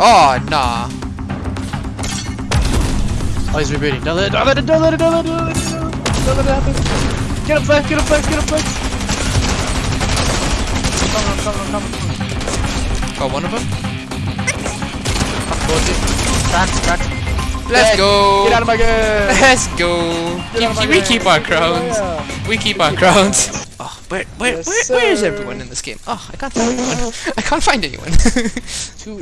Oh, nah. Oh, he's rebooting. Don't let it, don't let it, don't let it, don't let it, don't let it, don't let it happen. Get up, Flex, get up, Flex, get up, Flex. Come on, come on, come on. Got one of them. Towards it. Cracked, cracked. Let's Dead. go. Get out of my game. Let's go. Keep, we keep our crowns. We keep our crowns. Oh, where, where, Yes, where, where is everyone in this game? Oh, I can't find anyone. I can't find anyone. Two